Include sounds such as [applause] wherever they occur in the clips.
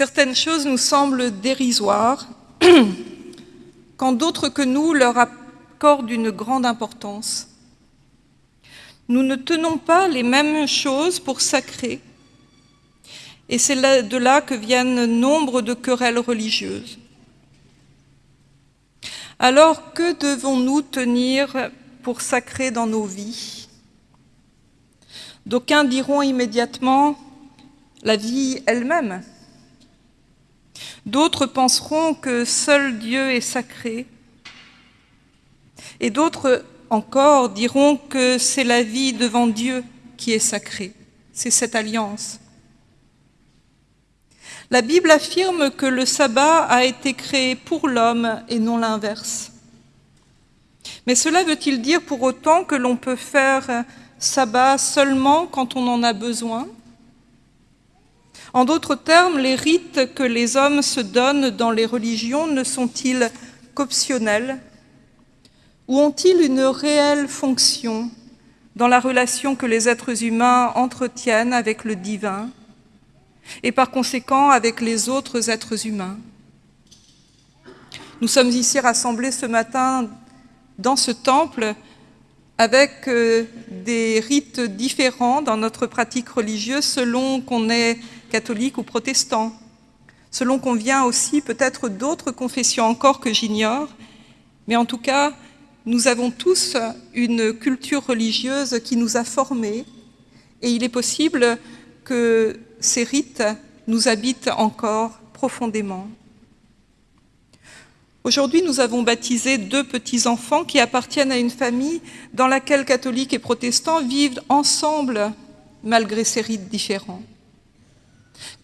Certaines choses nous semblent dérisoires, [clears throat] quand d'autres que nous leur accordent une grande importance. Nous ne tenons pas les mêmes choses pour sacrées, et c'est de là que viennent nombre de querelles religieuses. Alors, que devons-nous tenir pour sacré dans nos vies? D'aucuns diront immédiatement la vie elle-même. D'autres penseront que seul Dieu est sacré. Et d'autres encore diront que c'est la vie devant Dieu qui est sacrée. C'est cette alliance. La Bible affirme que le sabbat a été créé pour l'homme et non l'inverse. Mais cela veut-il dire pour autant que l'on peut faire sabbat seulement quand on en a besoin? En d'autres termes, les rites que les hommes se donnent dans les religions ne sont-ils qu'optionnels Ou ont-ils une réelle fonction dans la relation que les êtres humains entretiennent avec le divin et par conséquent avec les autres êtres humains? Nous sommes ici rassemblés ce matin dans ce temple avec euh, des rites différents dans notre pratique religieuse selon qu'on est catholique ou protestant, selon qu'on vient aussi peut-être d'autres confessions encore que j'ignore, mais en tout cas, nous avons tous une culture religieuse qui nous a formés et il est possible que ces rites nous habitent encore profondément. Aujourd'hui, nous avons baptisé deux petits-enfants qui appartiennent à une famille dans laquelle catholiques et protestants vivent ensemble malgré ces rites différents.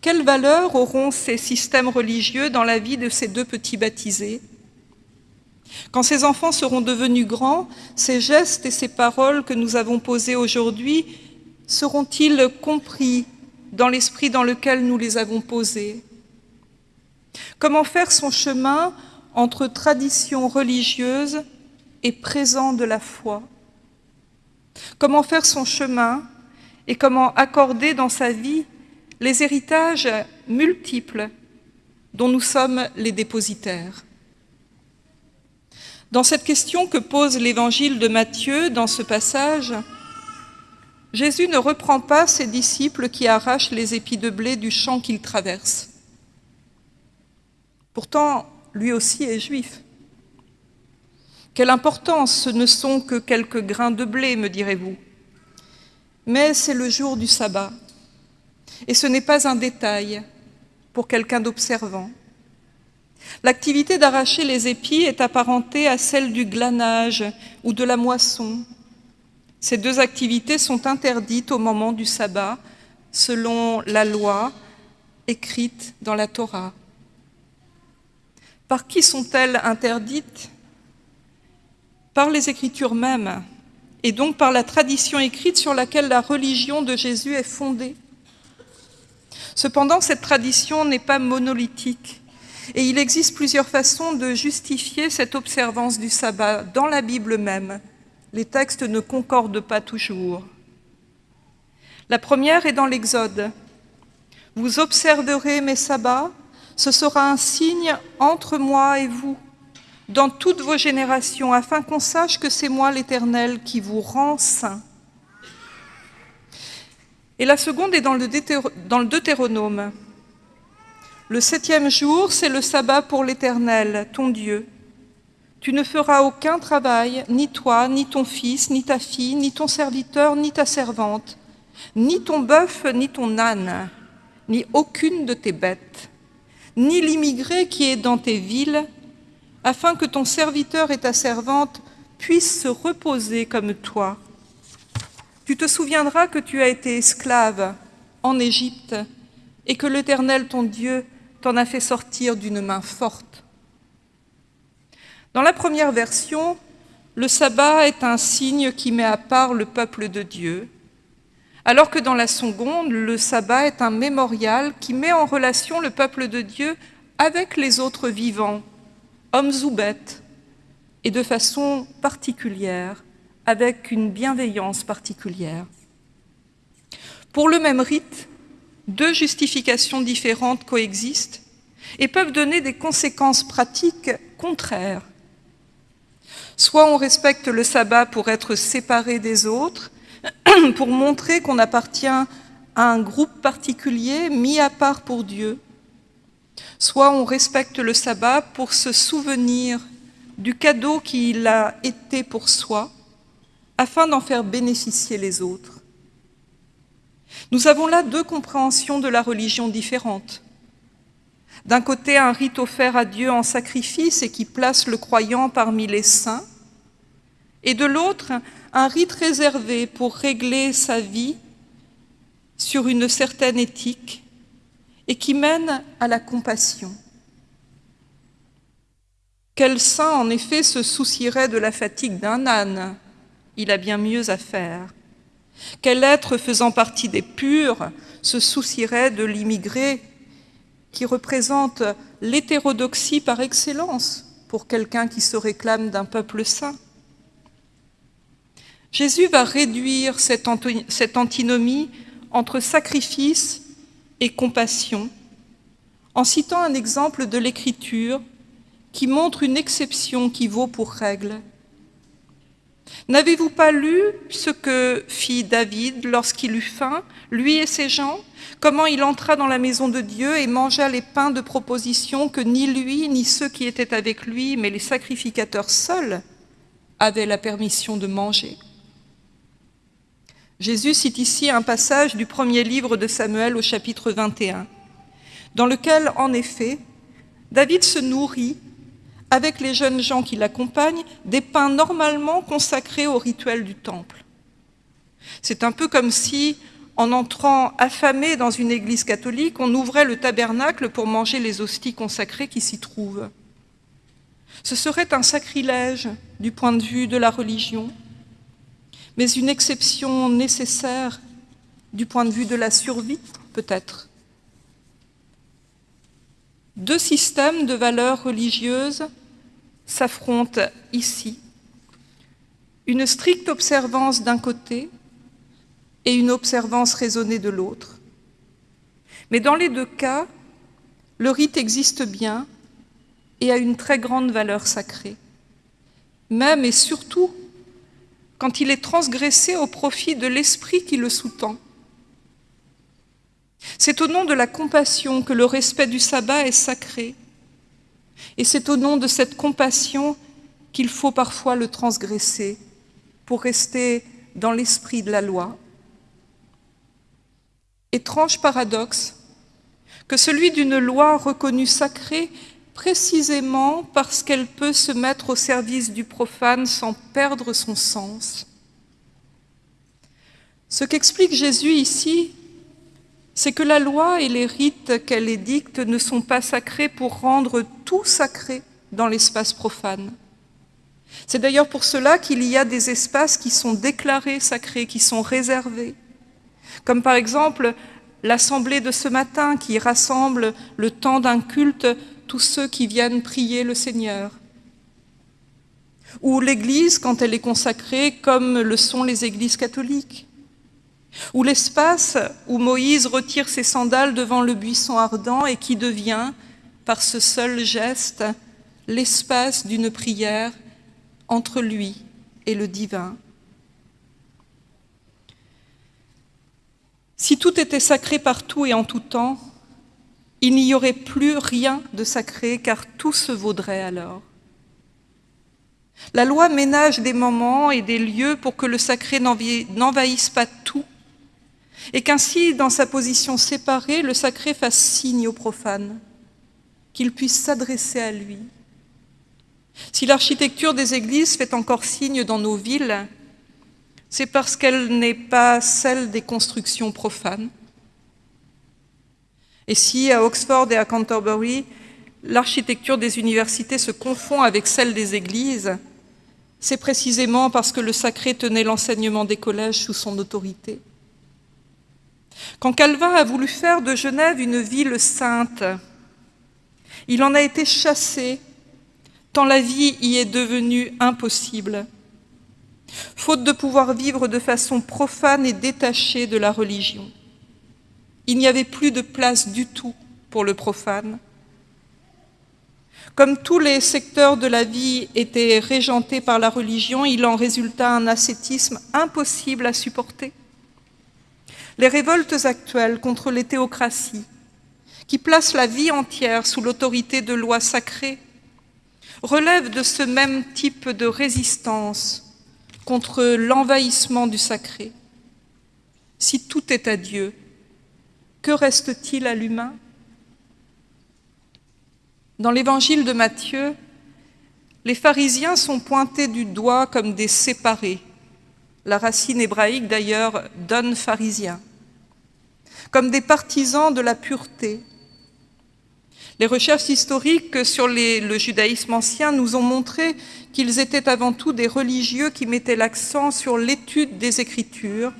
Quelle valeur auront ces systèmes religieux dans la vie de ces deux petits baptisés? Quand ces enfants seront devenus grands, ces gestes et ces paroles que nous avons posés aujourd'hui seront-ils compris dans l'esprit dans lequel nous les avons posés? Comment faire son chemin entre tradition religieuse et présent de la foi? Comment faire son chemin et comment accorder dans sa vie les héritages multiples dont nous sommes les dépositaires Dans cette question que pose l'évangile de Matthieu dans ce passage, Jésus ne reprend pas ses disciples qui arrachent les épis de blé du champ qu'ils traversent. Pourtant, lui aussi est juif. Quelle importance, ce ne sont que quelques grains de blé, me direz-vous. Mais c'est le jour du sabbat, et ce n'est pas un détail pour quelqu'un d'observant. L'activité d'arracher les épis est apparentée à celle du glanage ou de la moisson, ces deux activités sont interdites au moment du sabbat, selon la loi écrite dans la Torah. Par qui sont-elles interdites? Par les Écritures mêmes, et donc par la tradition écrite sur laquelle la religion de Jésus est fondée. Cependant, cette tradition n'est pas monolithique, et il existe plusieurs façons de justifier cette observance du sabbat dans la Bible même, les textes ne concordent pas toujours. La première est dans l'Exode. Vous observerez mes sabbats, ce sera un signe entre moi et vous, dans toutes vos générations, afin qu'on sache que c'est moi l'Éternel qui vous rend saint. Et la seconde est dans le, Deutéronome. Le septième jour, c'est le sabbat pour l'Éternel, ton Dieu. Tu ne feras aucun travail, ni toi, ni ton fils, ni ta fille, ni ton serviteur, ni ta servante, ni ton bœuf, ni ton âne, ni aucune de tes bêtes, ni l'immigré qui est dans tes villes, afin que ton serviteur et ta servante puissent se reposer comme toi. Tu te souviendras que tu as été esclave en Égypte et que l'Éternel, ton Dieu, t'en a fait sortir d'une main forte. Dans la première version, le sabbat est un signe qui met à part le peuple de Dieu, alors que dans la seconde, le sabbat est un mémorial qui met en relation le peuple de Dieu avec les autres vivants, hommes ou bêtes, et de façon particulière, avec une bienveillance particulière. Pour le même rite, deux justifications différentes coexistent et peuvent donner des conséquences pratiques contraires. Soit on respecte le sabbat pour être séparé des autres, [clears throat] pour montrer qu'on appartient à un groupe particulier mis à part pour Dieu, soit on respecte le sabbat pour se souvenir du cadeau qu'il a été pour soi, afin d'en faire bénéficier les autres. Nous avons là deux compréhensions de la religion différentes. D'un côté, un rite offert à Dieu en sacrifice et qui place le croyant parmi les saints, et de l'autre, un rite réservé pour régler sa vie sur une certaine éthique et qui mène à la compassion. Quel saint, en effet, se soucierait de la fatigue d'un âne? Il a bien mieux à faire. Quel être faisant partie des purs se soucierait de l'immigré qui représente l'hétérodoxie par excellence pour quelqu'un qui se réclame d'un peuple saint? Jésus va réduire cette, antinomie entre sacrifice et compassion en citant un exemple de l'Écriture qui montre une exception qui vaut pour règle. N'avez-vous pas lu ce que fit David lorsqu'il eut faim, lui et ses gens? Comment il entra dans la maison de Dieu et mangea les pains de proposition que ni lui, ni ceux qui étaient avec lui, mais les sacrificateurs seuls avaient la permission de manger? Jésus cite ici un passage du premier livre de Samuel au chapitre 21, dans lequel, en effet, David se nourrit, avec les jeunes gens qui l'accompagnent, des pains normalement consacrés au rituel du temple. C'est un peu comme si, en entrant affamé dans une église catholique, on ouvrait le tabernacle pour manger les hosties consacrées qui s'y trouvent. Ce serait un sacrilège du point de vue de la religion, mais une exception nécessaire du point de vue de la survie, peut-être. Deux systèmes de valeurs religieuses s'affrontent ici. Une stricte observance d'un côté et une observance raisonnée de l'autre. Mais dans les deux cas, le rite existe bien et a une très grande valeur sacrée. Même et surtout quand il est transgressé au profit de l'esprit qui le sous-tend. C'est au nom de la compassion que le respect du sabbat est sacré. Et c'est au nom de cette compassion qu'il faut parfois le transgresser pour rester dans l'esprit de la loi. Étrange paradoxe que celui d'une loi reconnue sacrée précisément parce qu'elle peut se mettre au service du profane sans perdre son sens. Ce qu'explique Jésus ici, c'est que la loi et les rites qu'elle édicte ne sont pas sacrés pour rendre tout sacré dans l'espace profane. C'est d'ailleurs pour cela qu'il y a des espaces qui sont déclarés sacrés, qui sont réservés, comme par exemple l'assemblée de ce matin qui rassemble le temps d'un culte tous ceux qui viennent prier le Seigneur. Ou l'Église quand elle est consacrée comme le sont les églises catholiques. Ou l'espace où Moïse retire ses sandales devant le buisson ardent et qui devient, par ce seul geste, l'espace d'une prière entre lui et le divin. Si tout était sacré partout et en tout temps, il n'y aurait plus rien de sacré car tout se vaudrait alors. La loi ménage des moments et des lieux pour que le sacré n'envahisse pas tout et qu'ainsi, dans sa position séparée, le sacré fasse signe au profane, qu'il puisse s'adresser à lui. Si l'architecture des églises fait encore signe dans nos villes, c'est parce qu'elle n'est pas celle des constructions profanes. Et si à Oxford et à Canterbury, l'architecture des universités se confond avec celle des églises, c'est précisément parce que le sacré tenait l'enseignement des collèges sous son autorité. Quand Calvin a voulu faire de Genève une ville sainte, il en a été chassé, tant la vie y est devenue impossible, faute de pouvoir vivre de façon profane et détachée de la religion. Il n'y avait plus de place du tout pour le profane. Comme tous les secteurs de la vie étaient régentés par la religion, il en résulta un ascétisme impossible à supporter. Les révoltes actuelles contre les théocraties, qui placent la vie entière sous l'autorité de lois sacrées, relèvent de ce même type de résistance contre l'envahissement du sacré. Si tout est à Dieu, que reste-t-il à l'humain? Dans l'évangile de Matthieu, les pharisiens sont pointés du doigt comme des séparés. La racine hébraïque d'ailleurs donne pharisien. Comme des partisans de la pureté. Les recherches historiques sur le judaïsme ancien nous ont montré qu'ils étaient avant tout des religieux qui mettaient l'accent sur l'étude des Écritures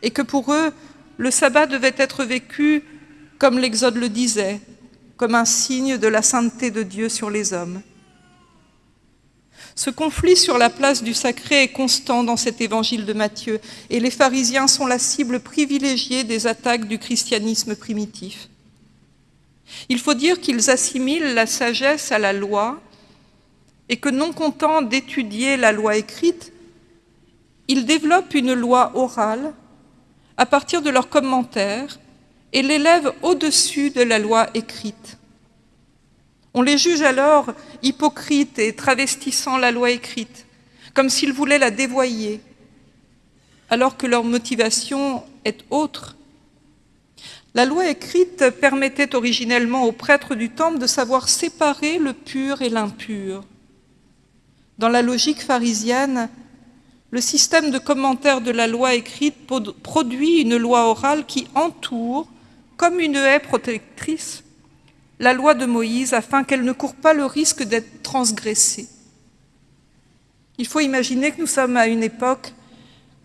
et que pour eux, le sabbat devait être vécu comme l'Exode le disait, comme un signe de la sainteté de Dieu sur les hommes. Ce conflit sur la place du sacré est constant dans cet évangile de Matthieu, et les pharisiens sont la cible privilégiée des attaques du christianisme primitif. Il faut dire qu'ils assimilent la sagesse à la loi et que non content d'étudier la loi écrite, ils développent une loi orale à partir de leurs commentaires et l'élèvent au-dessus de la loi écrite. On les juge alors hypocrites et travestissant la loi écrite, comme s'ils voulaient la dévoyer, alors que leur motivation est autre. La loi écrite permettait originellement aux prêtres du temple de savoir séparer le pur et l'impur. Dans la logique pharisienne, le système de commentaires de la loi écrite produit une loi orale qui entoure, comme une haie protectrice, la loi de Moïse afin qu'elle ne court pas le risque d'être transgressée. Il faut imaginer que nous sommes à une époque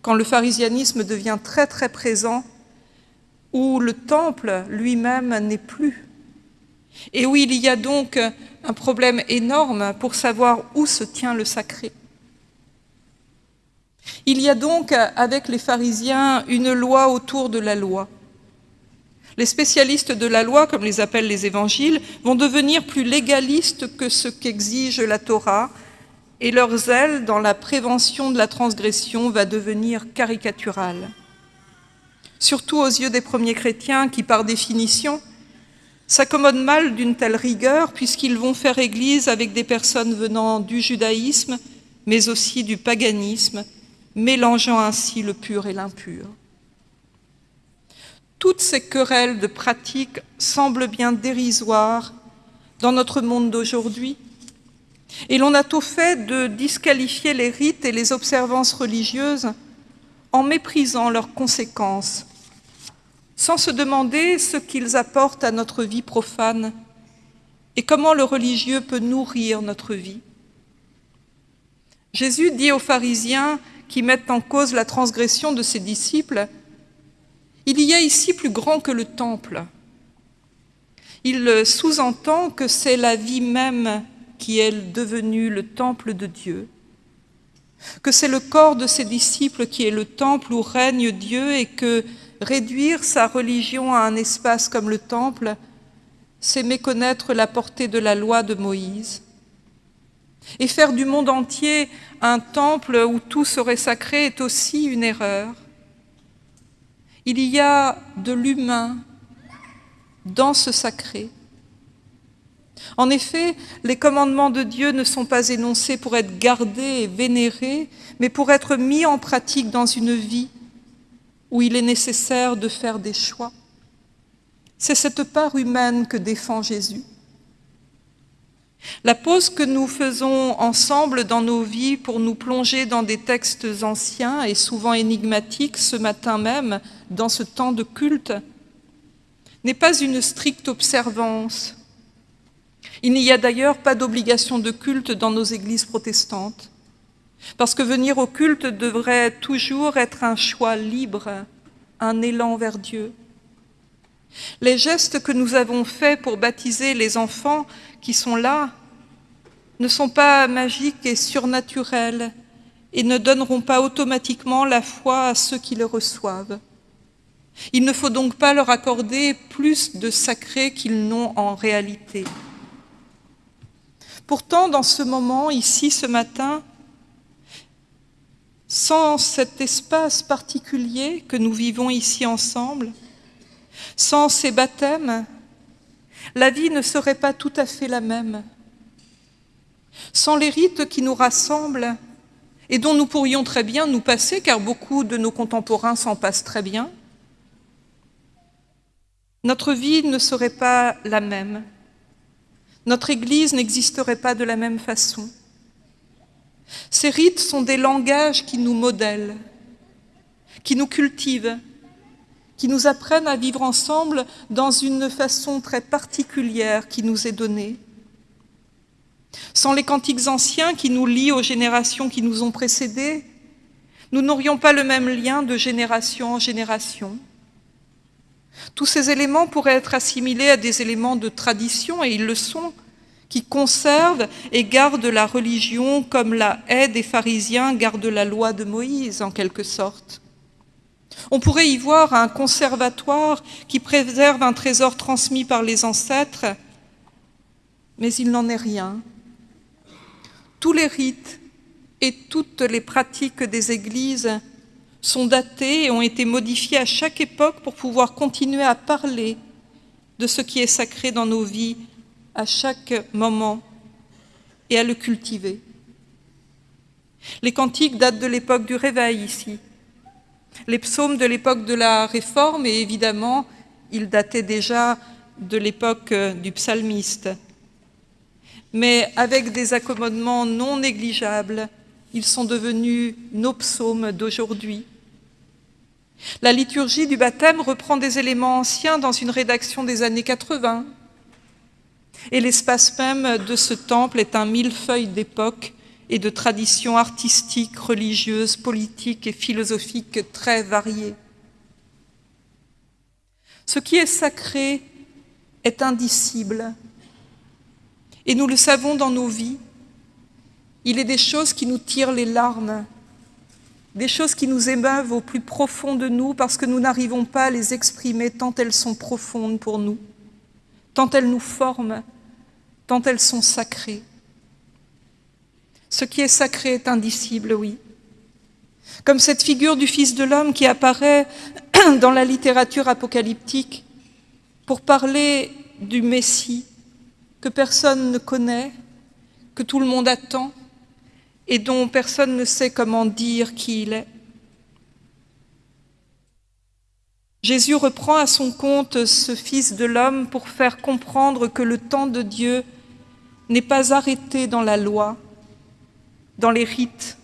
quand le pharisianisme devient très très présent, où le temple lui-même n'est plus, et où il y a donc un problème énorme pour savoir où se tient le sacré. Il y a donc avec les pharisiens une loi autour de la loi. Les spécialistes de la loi, comme les appellent les évangiles, vont devenir plus légalistes que ce qu'exige la Torah, et leur zèle dans la prévention de la transgression va devenir caricatural. Surtout aux yeux des premiers chrétiens qui, par définition, s'accommodent mal d'une telle rigueur puisqu'ils vont faire église avec des personnes venant du judaïsme, mais aussi du paganisme, mélangeant ainsi le pur et l'impur. Toutes ces querelles de pratiques semblent bien dérisoires dans notre monde d'aujourd'hui, et l'on a tout fait de disqualifier les rites et les observances religieuses en méprisant leurs conséquences sans se demander ce qu'ils apportent à notre vie profane et comment le religieux peut nourrir notre vie. Jésus dit aux pharisiens qui mettent en cause la transgression de ses disciples, « Il y a ici plus grand que le temple ». Il sous-entend que c'est la vie même qui est devenue le temple de Dieu, que c'est le corps de ses disciples qui est le temple où règne Dieu et que Réduire sa religion à un espace comme le temple, c'est méconnaître la portée de la loi de Moïse. Et faire du monde entier un temple où tout serait sacré est aussi une erreur. Il y a de l'humain dans ce sacré. En effet, les commandements de Dieu ne sont pas énoncés pour être gardés et vénérés, mais pour être mis en pratique dans une vie où il est nécessaire de faire des choix. C'est cette part humaine que défend Jésus. La pause que nous faisons ensemble dans nos vies pour nous plonger dans des textes anciens et souvent énigmatiques ce matin même, dans ce temps de culte, n'est pas une stricte observance. Il n'y a d'ailleurs pas d'obligation de culte dans nos églises protestantes. Parce que venir au culte devrait toujours être un choix libre, un élan vers Dieu. Les gestes que nous avons faits pour baptiser les enfants qui sont là ne sont pas magiques et surnaturels et ne donneront pas automatiquement la foi à ceux qui le reçoivent. Il ne faut donc pas leur accorder plus de sacré qu'ils n'ont en réalité. Pourtant, dans ce moment, ici, ce matin, sans cet espace particulier que nous vivons ici ensemble, sans ces baptêmes, la vie ne serait pas tout à fait la même. Sans les rites qui nous rassemblent et dont nous pourrions très bien nous passer, car beaucoup de nos contemporains s'en passent très bien, notre vie ne serait pas la même. Notre Église n'existerait pas de la même façon. Ces rites sont des langages qui nous modèlent, qui nous cultivent, qui nous apprennent à vivre ensemble dans une façon très particulière qui nous est donnée. Sans les cantiques anciens qui nous lient aux générations qui nous ont précédés, nous n'aurions pas le même lien de génération en génération. Tous ces éléments pourraient être assimilés à des éléments de tradition, et ils le sont, qui conservent et gardent la religion comme la haie des pharisiens garde la loi de Moïse, en quelque sorte. On pourrait y voir un conservatoire qui préserve un trésor transmis par les ancêtres, mais il n'en est rien. Tous les rites et toutes les pratiques des églises sont datés et ont été modifiés à chaque époque pour pouvoir continuer à parler de ce qui est sacré dans nos vies à chaque moment et à le cultiver. Les cantiques datent de l'époque du réveil ici. Les psaumes de l'époque de la Réforme, et évidemment, ils dataient déjà de l'époque du psalmiste. Mais avec des accommodements non négligeables, ils sont devenus nos psaumes d'aujourd'hui. La liturgie du baptême reprend des éléments anciens dans une rédaction des années 80, et l'espace même de ce temple est un millefeuille d'époques et de traditions artistiques, religieuses, politiques et philosophiques très variées. Ce qui est sacré est indicible, et nous le savons dans nos vies. Il est des choses qui nous tirent les larmes, des choses qui nous émeuvent au plus profond de nous parce que nous n'arrivons pas à les exprimer tant elles sont profondes pour nous tant elles nous forment, tant elles sont sacrées. Ce qui est sacré est indicible, oui. Comme cette figure du Fils de l'homme qui apparaît [clears throat] dans la littérature apocalyptique pour parler du Messie que personne ne connaît, que tout le monde attend et dont personne ne sait comment dire qui il est. Jésus reprend à son compte ce Fils de l'homme pour faire comprendre que le temps de Dieu n'est pas arrêté dans la loi, dans les rites,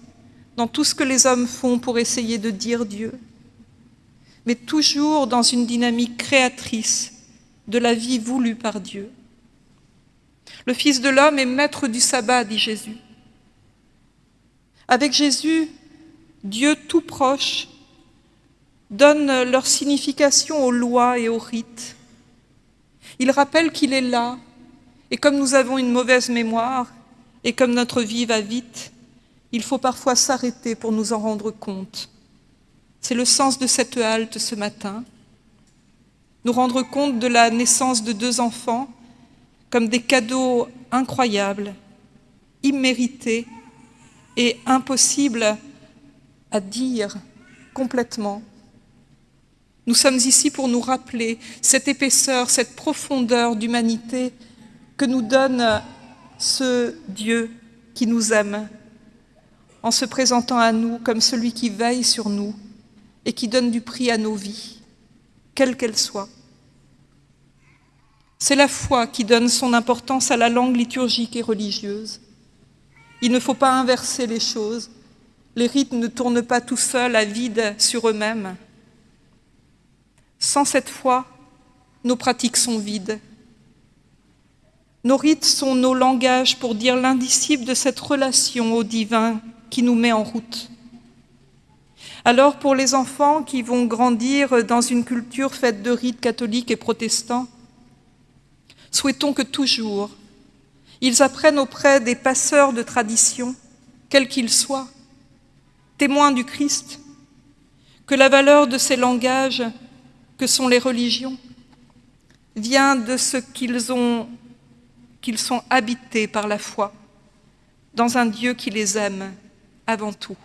dans tout ce que les hommes font pour essayer de dire Dieu, mais toujours dans une dynamique créatrice de la vie voulue par Dieu. Le Fils de l'homme est maître du sabbat, dit Jésus. Avec Jésus, Dieu tout proche donnent leur signification aux lois et aux rites. Il rappelle qu'il est là, et comme nous avons une mauvaise mémoire, et comme notre vie va vite, il faut parfois s'arrêter pour nous en rendre compte. C'est le sens de cette halte ce matin. Nous rendre compte de la naissance de deux enfants comme des cadeaux incroyables, immérités et impossibles à dire complètement nous sommes ici pour nous rappeler cette épaisseur, cette profondeur d'humanité que nous donne ce Dieu qui nous aime, en se présentant à nous comme celui qui veille sur nous et qui donne du prix à nos vies, quelles qu'elles soient. C'est la foi qui donne son importance à la langue liturgique et religieuse. Il ne faut pas inverser les choses. Les rites ne tournent pas tout seuls à vide sur eux-mêmes. Sans cette foi, nos pratiques sont vides. Nos rites sont nos langages pour dire l'indicible de cette relation au divin qui nous met en route. Alors pour les enfants qui vont grandir dans une culture faite de rites catholiques et protestants, souhaitons que toujours ils apprennent auprès des passeurs de tradition, quels qu'ils soient, témoins du Christ, que la valeur de ces langages que sont les religions vient de ce qu'ils ont qu'ils sont habités par la foi dans un Dieu qui les aime avant tout.